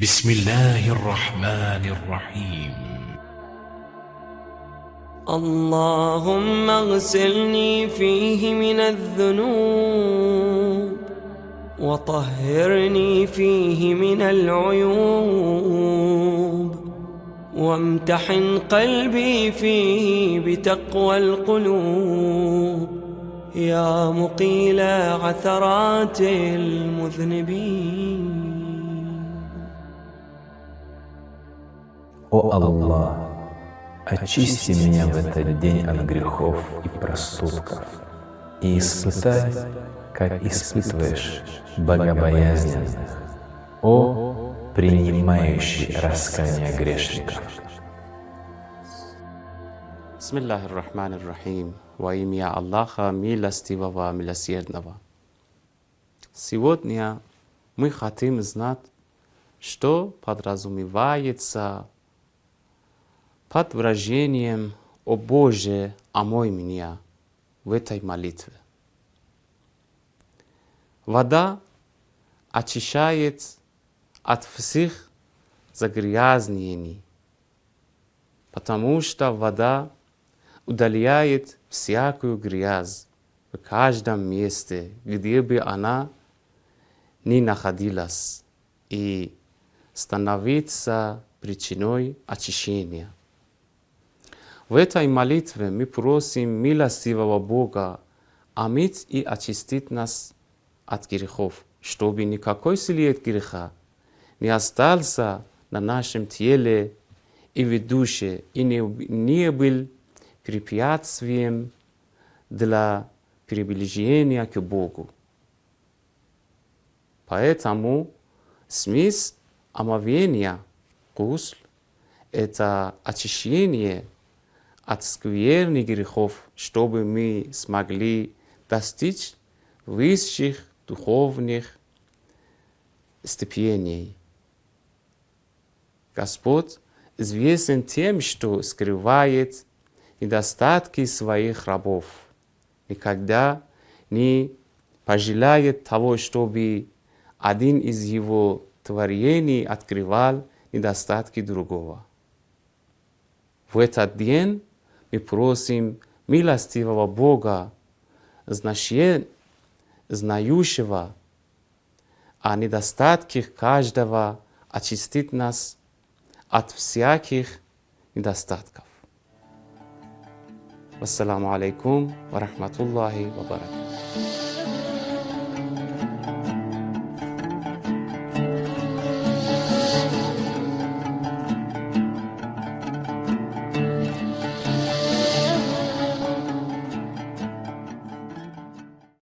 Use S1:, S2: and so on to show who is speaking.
S1: بسم الله الرحمن الرحيم.
S2: اللهم اغسلني فيه من الذنوب وطهرني فيه من العيوب وامتحن قلبي فيه بتقوى القلوب يا مقيل عثرات المذنبين.
S3: О Аллах, очисти меня в этот день от грехов и проступков и испытай, как испытываешь богобоязненных, о принимающий раскаяние грешников.
S4: Рахмани рахим. Во имя Аллаха, милостивого, милосердного. Сегодня мы хотим знать, что подразумевается под выражением «О Боже, омой меня» в этой молитве. Вода очищает от всех загрязнений, потому что вода удаляет всякую грязь в каждом месте, где бы она ни находилась, и становится причиной очищения. В этой молитве мы просим милостивого Бога омыть и очистить нас от грехов, чтобы никакой след греха не остался на нашем теле и в душе, и не, не был препятствием для приближения к Богу. Поэтому смысл омовения, гусл, это очищение от скверных грехов, чтобы мы смогли достичь высших духовных степеней. Господь известен тем, что скрывает недостатки своих рабов. Никогда не пожелает того, чтобы один из его творений открывал недостатки другого. В этот день мы просим милостивого Бога, знающего о недостатках каждого, очистить нас от всяких недостатков. Вассаламу алейкум ва рахматуллахи ва баракатух.